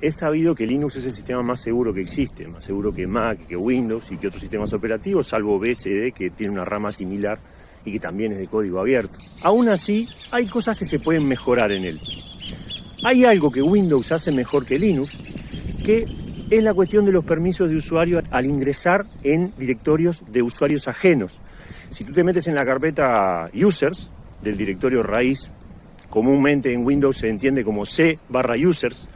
es sabido que Linux es el sistema más seguro que existe, más seguro que Mac, que Windows y que otros sistemas operativos, salvo BSD, que tiene una rama similar y que también es de código abierto. Aún así, hay cosas que se pueden mejorar en él. Hay algo que Windows hace mejor que Linux, que es la cuestión de los permisos de usuario al ingresar en directorios de usuarios ajenos. Si tú te metes en la carpeta users del directorio raíz, comúnmente en Windows se entiende como C barra users,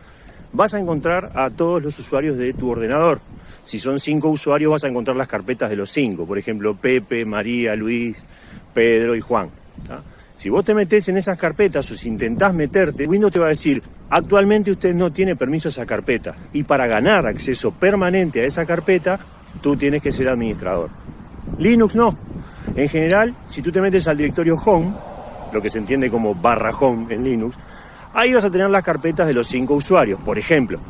vas a encontrar a todos los usuarios de tu ordenador. Si son cinco usuarios vas a encontrar las carpetas de los cinco, por ejemplo Pepe, María, Luis, Pedro y Juan. Si vos te metés en esas carpetas o si intentás meterte, Windows te va a decir, actualmente usted no tiene permiso a esa carpeta. Y para ganar acceso permanente a esa carpeta, tú tienes que ser administrador. Linux no. En general, si tú te metes al directorio Home, lo que se entiende como barra Home en Linux, ahí vas a tener las carpetas de los cinco usuarios, por ejemplo.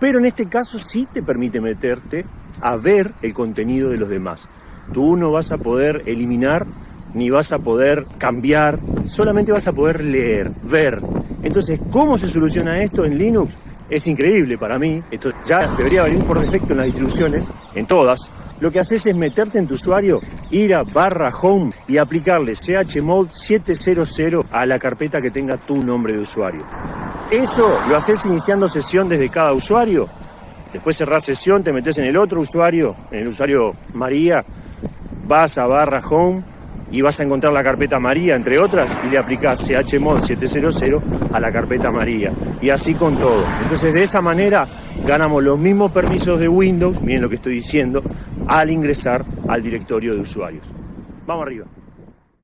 Pero en este caso sí te permite meterte a ver el contenido de los demás. Tú no vas a poder eliminar ni vas a poder cambiar, solamente vas a poder leer, ver. Entonces, ¿cómo se soluciona esto en Linux? Es increíble para mí, esto ya debería venir por defecto en las distribuciones, en todas. Lo que haces es meterte en tu usuario, ir a barra home y aplicarle chmod 700 a la carpeta que tenga tu nombre de usuario. Eso lo haces iniciando sesión desde cada usuario. Después cerrás sesión, te metes en el otro usuario, en el usuario María, vas a barra home y vas a encontrar la carpeta María, entre otras, y le aplicás chmod 700 a la carpeta María. Y así con todo. Entonces, de esa manera ganamos los mismos permisos de Windows, miren lo que estoy diciendo, al ingresar al directorio de usuarios. Vamos arriba.